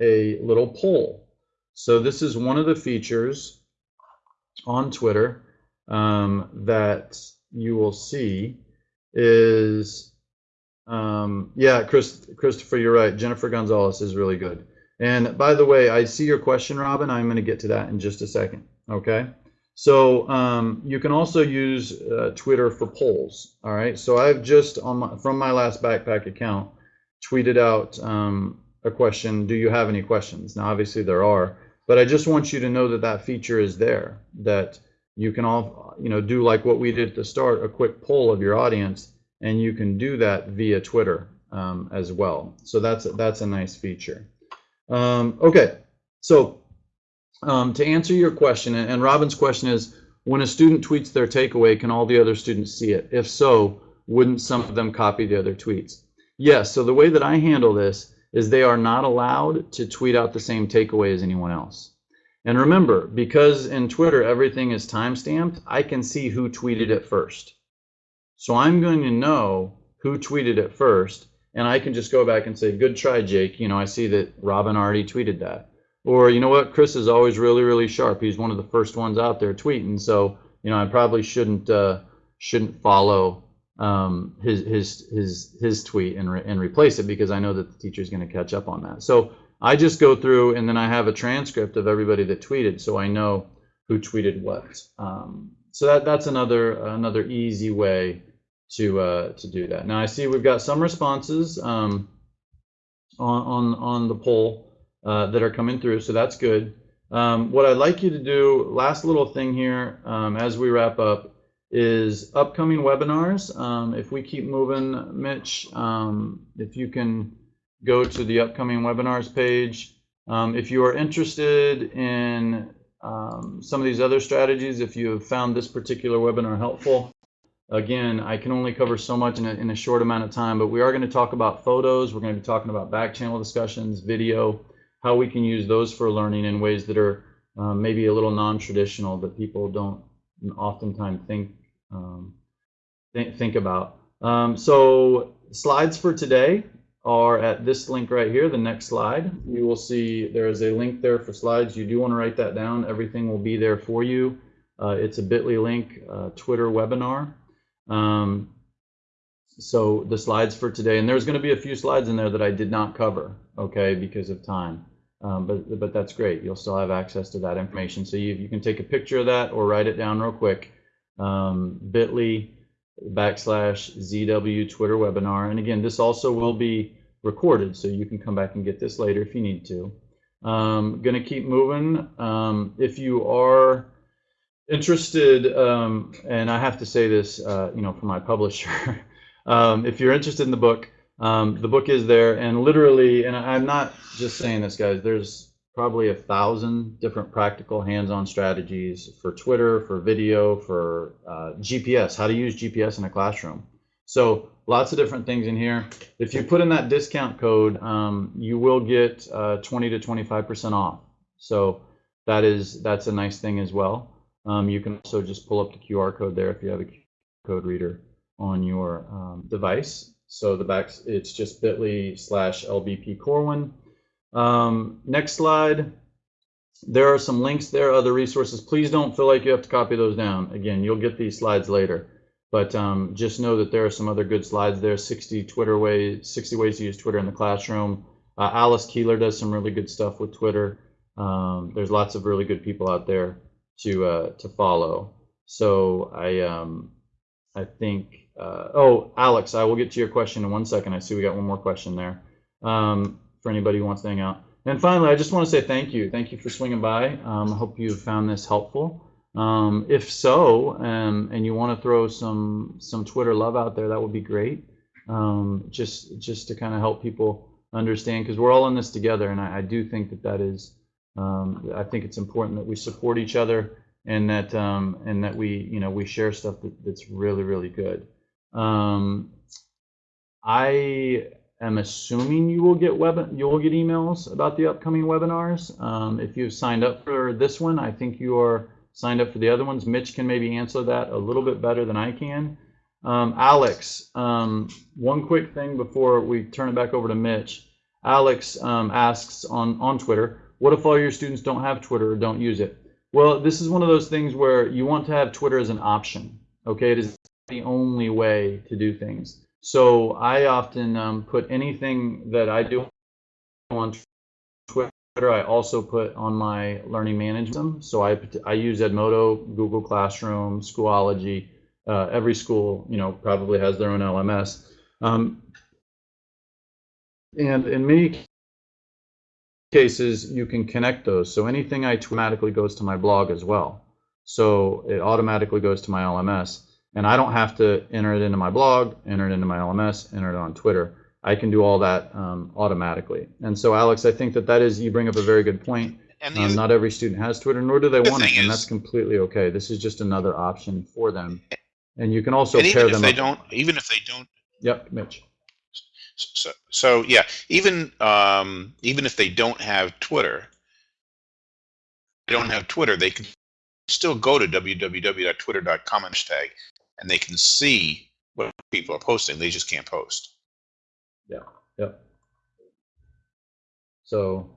a little poll. So this is one of the features on Twitter um, that you will see is um, yeah, Chris, Christopher, you're right. Jennifer Gonzalez is really good. And by the way, I see your question, Robin. I'm going to get to that in just a second. Okay. So um, you can also use uh, Twitter for polls. All right. So I've just on my, from my last backpack account tweeted out um, a question. Do you have any questions? Now, obviously there are, but I just want you to know that that feature is there. That you can all you know do like what we did at the start, a quick poll of your audience, and you can do that via Twitter um, as well. So that's that's a nice feature. Um, okay, so um, to answer your question, and, Robin's question is, when a student tweets their takeaway, can all the other students see it? If so, wouldn't some of them copy the other tweets? Yes, so the way that I handle this is they are not allowed to tweet out the same takeaway as anyone else. And remember, because in Twitter everything is timestamped, I can see who tweeted it first. So I'm going to know who tweeted it first, and I can just go back and say, good try, Jake. You know, I see that Robin already tweeted that. Or, you know what, Chris is always really, really sharp. He's one of the first ones out there tweeting. So, you know, I probably shouldn't uh, shouldn't follow um, his his his his tweet and re and replace it because I know that the teacher is going to catch up on that. So I just go through and then I have a transcript of everybody that tweeted, so I know who tweeted what. Um, so that that's another another easy way to uh, to do that. Now I see we've got some responses um, on on on the poll uh, that are coming through, so that's good. Um, what I'd like you to do, last little thing here um, as we wrap up, is upcoming webinars. Um, if we keep moving, Mitch, um, if you can go to the upcoming webinars page. Um, if you are interested in um, some of these other strategies, if you have found this particular webinar helpful, again, I can only cover so much in a, in a short amount of time, but we are going to talk about photos. We're going to be talking about back channel discussions, video, how we can use those for learning in ways that are um, maybe a little non-traditional that people don't oftentimes think um, th think about. Um, so slides for today are at this link right here, the next slide. You will see there is a link there for slides. You do want to write that down. Everything will be there for you. Uh, it's a bit.ly link, uh, Twitter webinar. Um, so the slides for today, and there's going to be a few slides in there that I did not cover, okay, because of time. Um, but, but that's great. You'll still have access to that information. So you, you can take a picture of that or write it down real quick. Um, bit.ly backslash ZW Twitter webinar. And again, this also will be recorded, so you can come back and get this later if you need to. Um, gonna keep moving. Um, if you are interested, um, and I have to say this, uh, you know, for my publisher, <laughs> um, if you're interested in the book, um, the book is there, and literally, and I'm not just saying this, guys. There's probably a thousand different practical hands-on strategies for Twitter, for video, for uh, GPS, how to use GPS in a classroom. So lots of different things in here. If you put in that discount code, um, you will get uh, 20 to 25% off. So that is that's a nice thing as well. Um, you can also just pull up the QR code there if you have a code reader on your um, device. So the back, it's just bit.ly slash LBP Corwin. Um, next slide. There are some links there, other resources. Please don't feel like you have to copy those down. Again, you'll get these slides later. But um, just know that there are some other good slides there. 60 Twitter ways, 60 ways to use Twitter in the classroom. Uh, Alice Keeler does some really good stuff with Twitter. Um, there's lots of really good people out there to uh, to follow. So I um, I think, uh, oh, Alex, I will get to your question in one second. I see we got one more question there um, for anybody who wants to hang out. And finally, I just want to say thank you. Thank you for swinging by. Um, I hope you found this helpful. Um, if so, um, and you want to throw some some Twitter love out there, that would be great. Um, just just to kind of help people understand, because we're all in this together, and I, I do think that that is, um, I think it's important that we support each other and that and that we you know we share stuff that, that's really really good. Um, I am assuming you will get web you will get emails about the upcoming webinars. Um, if you've signed up for this one, I think you are signed up for the other ones. Mitch can maybe answer that a little bit better than I can. Um, Alex, um, one quick thing before we turn it back over to Mitch. Alex um, asks on on Twitter, what if all your students don't have Twitter or don't use it? Well, this is one of those things where you want to have Twitter as an option. Okay, it is the only way to do things. So I often um, put anything that I do on Twitter. I also put on my learning management. system. So I I use Edmodo, Google Classroom, Schoology. Uh, every school, you know, probably has their own LMS. Um, and in many cases, you can connect those. So anything I automatically goes to my blog as well. So it automatically goes to my LMS. And I don't have to enter it into my blog, enter it into my LMS, enter it on Twitter. I can do all that um, automatically. And so, Alex, I think that that is, you bring up a very good point. And Um, not every student has Twitter, nor do they The want it, and that's completely okay. This is just another option for them. And you can also and pair even if them they up. don't, even if they don't Yep, Mitch. So, so yeah, even um, even if they don't have Twitter, they don't have Twitter, they can still go to www.twitter.com hashtag, and they can see what people are posting. They just can't post. Yeah. Yep. So,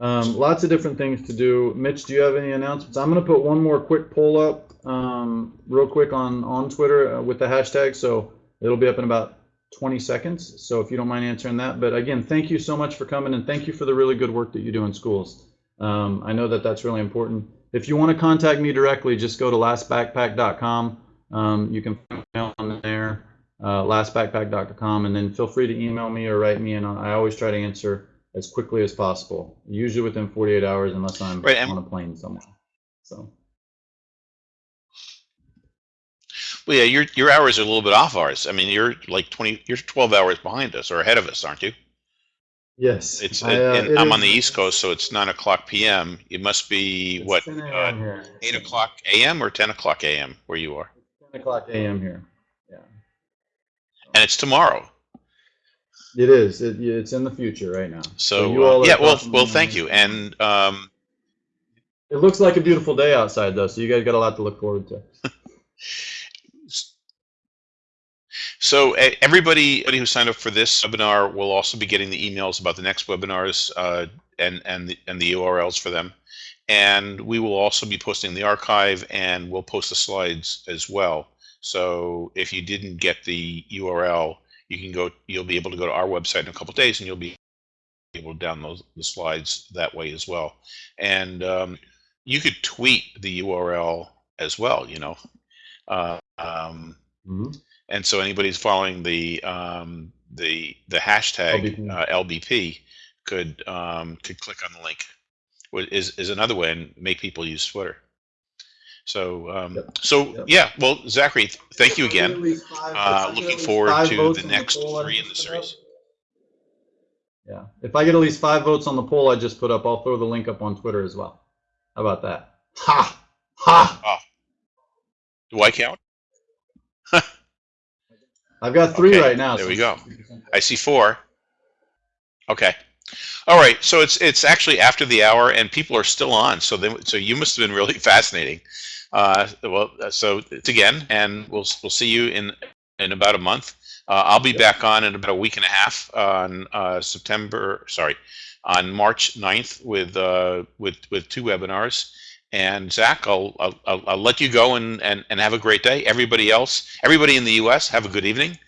um, lots of different things to do. Mitch, do you have any announcements? I'm going to put one more quick poll up, um, real quick on on Twitter uh, with the hashtag. So it'll be up in about 20 seconds. So if you don't mind answering that, but again, thank you so much for coming and thank you for the really good work that you do in schools. Um, I know that that's really important. If you want to contact me directly, just go to lastbackpack.com. Um, you can find me on there uh, lastbackpack.com, and then feel free to email me or write me, and I always try to answer as quickly as possible, usually within 48 hours, unless I'm Right, on a plane somewhere. So, Well, yeah, your your hours are a little bit off ours. I mean, you're like 20, you're 12 hours behind us or ahead of us, aren't you? yes, It's I, uh, and it I'm on the East Coast, so it's nine o'clock p.m. It must be it's what uh, eight o'clock a.m. or 10 o'clock a.m. where you are, 10 o'clock a.m. here. Yeah, and it's tomorrow. it is. It, it's in the future right now. So, you uh, yeah, well, well, thank you. And um, It looks like a beautiful day outside, though, so you guys got a lot to look forward to. <laughs> so everybody, everybody who signed up for this webinar will also be getting the emails about the next webinars uh, and and the, and the URLs for them. And we will also be posting the archive, and we'll post the slides as well. So if you didn't get the URL, you can go. You'll be able to go to our website in a couple days, and you'll be able to download the slides that way as well. And um, you could tweet the URL as well. You know. Uh, um, Mhm. and so anybody's following the um, the the hashtag LBP. uh, LBP could um, could click on the link. Wh- Is is another way and make people use Twitter. So um, Yep. so Yep. yeah. Well, Zachary, thank you If I get again. at least five- if Uh, looking forward to the next poll I three in the just put up- series. Yeah, if I get at least five votes on the poll I just put up, I'll throw the link up on Twitter as well. How about that? Ha! Ha! Do I count? I've got three Okay, right now. there so we go. I see four. Okay. All right. So it's it's actually after the hour, and people are still on. So then, so you must have been really <laughs> fascinating. Uh, well, uh, so it's again, and we'll we'll see you in in about a month. Uh, I'll be back on in about a week and a half on uh, September. Sorry, on March 9th with uh, with with two webinars. And Zach, I'll, I'll, I'll I'll let you go and, and, and have a great day. Everybody else, everybody in the U.S., have a good evening.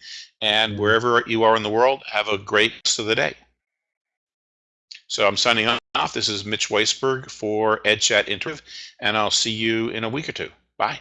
And wherever you are in the world, have a great rest of the day. So I'm signing off. This is Mitch Weisburgh for EdChat Interactive, and I'll see you in a week or two. Bye.